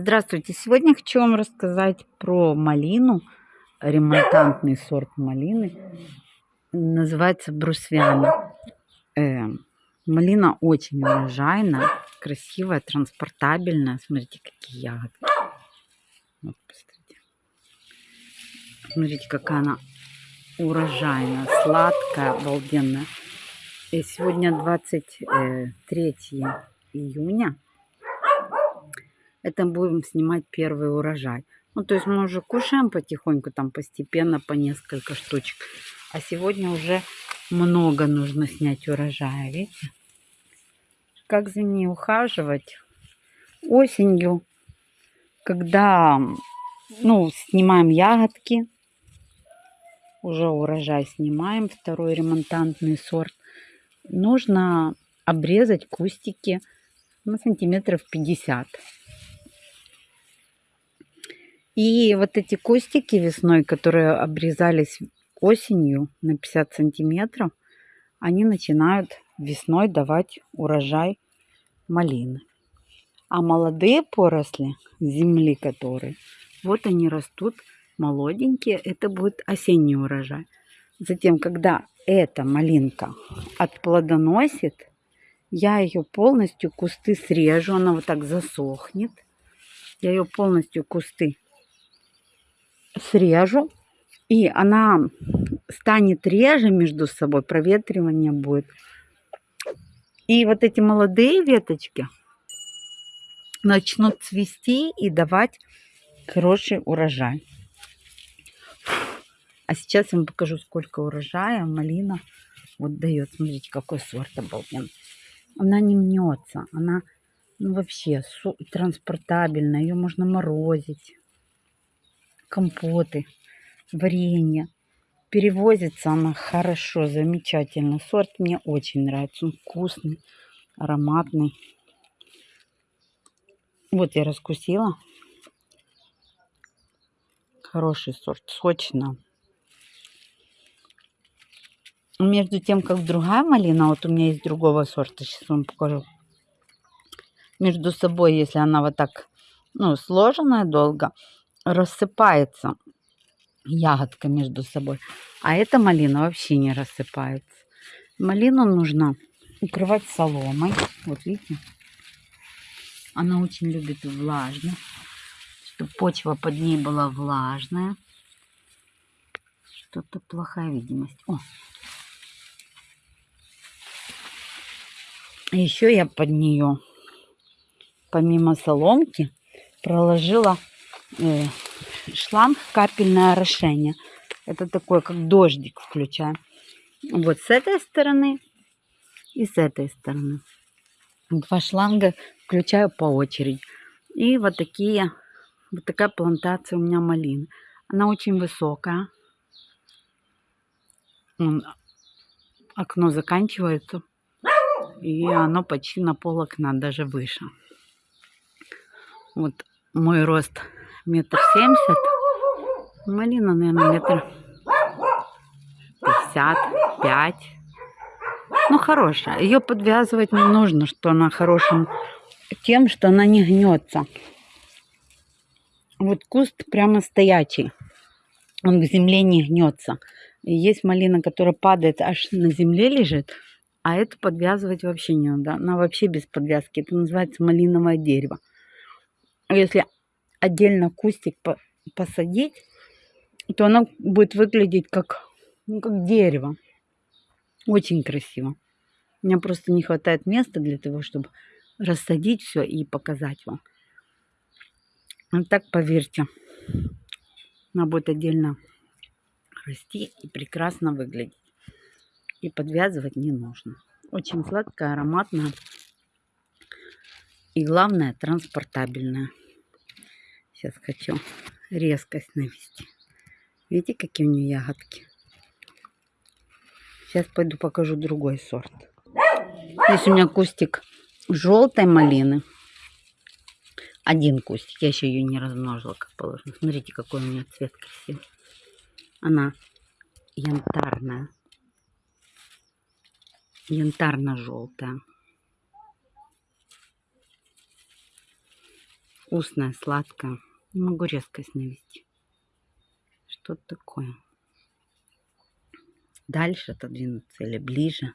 Здравствуйте! Сегодня хочу вам рассказать про малину, ремонтантный сорт малины. Называется брусвяна. Э, малина очень урожайная, красивая, транспортабельная. Смотрите, какие ягоды. Вот, посмотрите. Смотрите, какая она урожайная, сладкая, обалденная. И сегодня 23 июня это будем снимать первый урожай. Ну, то есть мы уже кушаем потихоньку, там постепенно по несколько штучек. А сегодня уже много нужно снять урожая, видите? Как за ней ухаживать? Осенью, когда, ну, снимаем ягодки, уже урожай снимаем, второй ремонтантный сорт. Нужно обрезать кустики на сантиметров 50. И вот эти кустики весной, которые обрезались осенью на 50 сантиметров, они начинают весной давать урожай малины. А молодые поросли земли, которые, вот они растут молоденькие, это будет осенний урожай. Затем, когда эта малинка отплодоносит, я ее полностью кусты срежу, она вот так засохнет. Я ее полностью кусты срежу, и она станет реже между собой, проветривание будет. И вот эти молодые веточки начнут цвести и давать хороший урожай. А сейчас я вам покажу, сколько урожая малина вот дает. Смотрите, какой сорт обалденный. Она не мнется, она ну, вообще транспортабельная, ее можно морозить компоты, варенье. Перевозится она хорошо, замечательно. Сорт мне очень нравится. Он вкусный, ароматный. Вот я раскусила. Хороший сорт, сочно. Между тем, как другая малина, вот у меня есть другого сорта, сейчас вам покажу. Между собой, если она вот так, ну, сложенная долго, рассыпается ягодка между собой. А эта малина вообще не рассыпается. Малину нужно укрывать соломой. Вот видите? Она очень любит влажно. Чтобы почва под ней была влажная. Что-то плохая видимость. О! Еще я под нее, помимо соломки, проложила Э, шланг капельное орошение. Это такое, как дождик включаем. Вот с этой стороны и с этой стороны. Два шланга включаю по очереди. И вот такие, вот такая плантация у меня малины. Она очень высокая. Окно заканчивается. И оно почти на пол окна, даже выше. Вот мой рост метр семьдесят. Малина, наверное, метр пятьдесят пять. Ну, хорошая. Ее подвязывать не нужно, что она хорошим тем, что она не гнется. Вот куст прямо стоячий. Он к земле не гнется. есть малина, которая падает, аж на земле лежит. А эту подвязывать вообще не надо. Она вообще без подвязки. Это называется малиновое дерево. Если отдельно кустик посадить, то оно будет выглядеть как, ну, как дерево. Очень красиво. У меня просто не хватает места для того, чтобы рассадить все и показать вам. Вот так, поверьте, она будет отдельно расти и прекрасно выглядеть. И подвязывать не нужно. Очень сладкая, ароматная. И главное, транспортабельная. Сейчас хочу резкость навести. Видите, какие у нее ягодки? Сейчас пойду покажу другой сорт. Здесь у меня кустик желтой малины. Один кустик. Я еще ее не размножила, как положено. Смотрите, какой у меня цвет красивый. Она янтарная. Янтарно-желтая. вкусная, сладкая. Не могу резкость навести. Что-то такое. Дальше отодвинуться или ближе.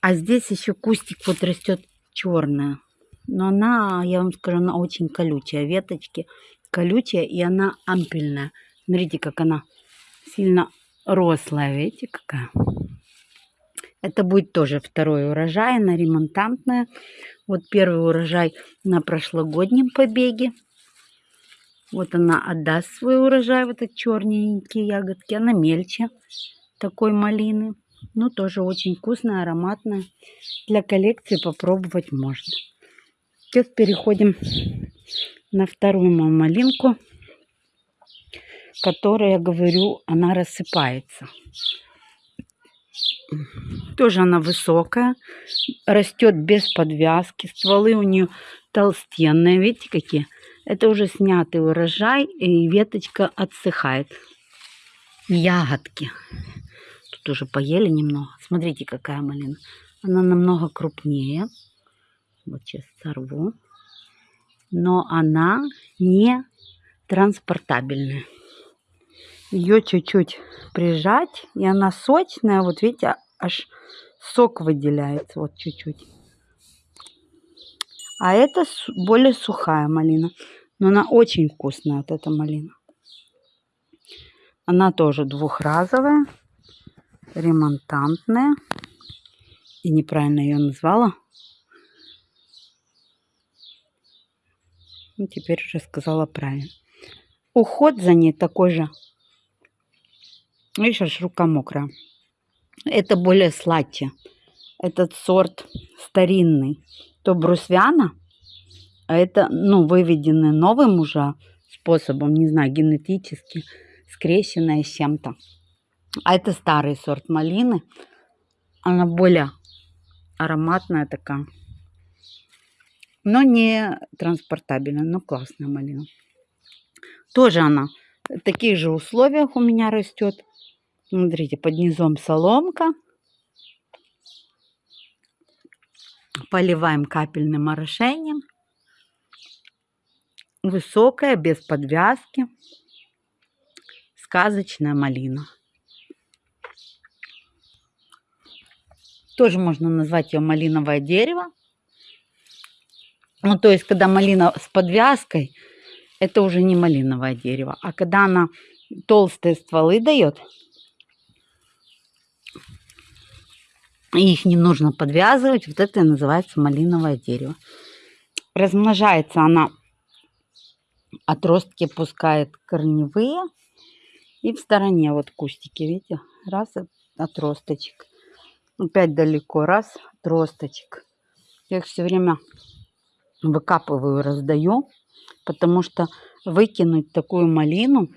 А здесь еще кустик вот растет черная. Но она, я вам скажу, она очень колючая. Веточки колючие, и она ампельная. Смотрите, как она сильно рослая. Видите, какая? Это будет тоже второй урожай, она ремонтантная. Вот первый урожай на прошлогоднем побеге. Вот она отдаст свой урожай, вот эти черненькие ягодки. Она мельче такой малины. Ну, тоже очень вкусная, ароматная. Для коллекции попробовать можно. Сейчас переходим на вторую малинку, которая, я говорю, она рассыпается. Тоже она высокая, растет без подвязки. Стволы у нее толстенные, видите какие? Это уже снятый урожай, и веточка отсыхает. Ягодки. Тут уже поели немного. Смотрите, какая малина. Она намного крупнее. Вот сейчас сорву. Но она не транспортабельная ее чуть-чуть прижать, и она сочная, вот видите, аж сок выделяется, вот чуть-чуть. А это более сухая малина, но она очень вкусная, вот эта малина. Она тоже двухразовая, ремонтантная. И неправильно ее назвала. Ну, теперь уже сказала правильно. Уход за ней такой же Видишь, аж рука мокрая. Это более сладче. Этот сорт старинный. То брусвяна, а это, ну, выведенный новым уже способом, не знаю, генетически, скрещенная с чем-то. А это старый сорт малины. Она более ароматная такая. Но не транспортабельная, но классная малина. Тоже она в таких же условиях у меня растет. Смотрите, под низом соломка. Поливаем капельным орошением. Высокая, без подвязки. Сказочная малина. Тоже можно назвать ее малиновое дерево. Ну, то есть, когда малина с подвязкой, это уже не малиновое дерево. А когда она толстые стволы дает, их не нужно подвязывать. Вот это и называется малиновое дерево. Размножается она, отростки пускает корневые. И в стороне вот кустики, видите, раз отросточек. Опять далеко, раз отросточек. Я их все время выкапываю, раздаю, потому что выкинуть такую малину,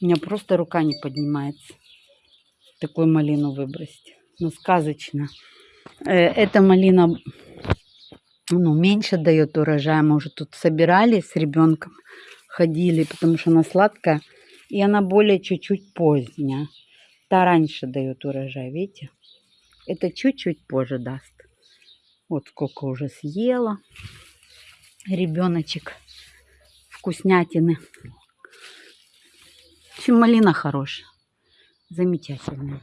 у меня просто рука не поднимается. Такую малину выбросить ну, сказочно. Э, эта малина ну, меньше дает урожая. Мы уже тут собирали с ребенком, ходили, потому что она сладкая. И она более чуть-чуть поздняя. Та раньше дает урожай, видите? Это чуть-чуть позже даст. Вот сколько уже съела. Ребеночек вкуснятины. В общем, малина хорошая. Замечательная.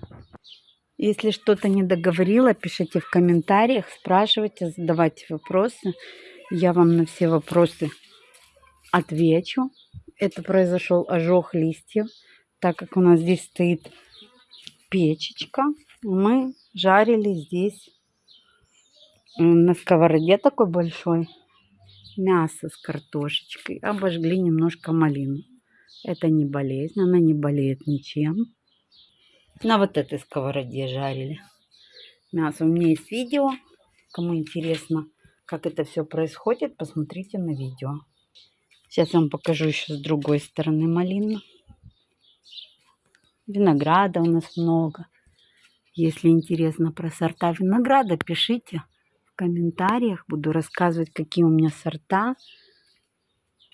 Если что-то не договорила, пишите в комментариях, спрашивайте, задавайте вопросы. Я вам на все вопросы отвечу. Это произошел ожог листьев, так как у нас здесь стоит печечка. Мы жарили здесь на сковороде такой большой мясо с картошечкой. Обожгли немножко малину. Это не болезнь, она не болеет ничем на вот этой сковороде жарили мясо. У меня есть видео. Кому интересно, как это все происходит, посмотрите на видео. Сейчас вам покажу еще с другой стороны малину. Винограда у нас много. Если интересно про сорта винограда, пишите в комментариях. Буду рассказывать, какие у меня сорта,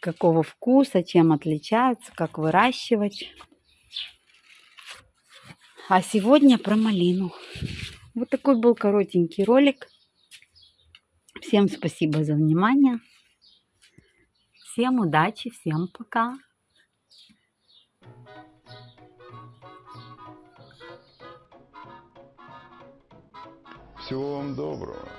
какого вкуса, чем отличаются, как выращивать. А сегодня про малину. Вот такой был коротенький ролик. Всем спасибо за внимание. Всем удачи, всем пока. Всего вам доброго.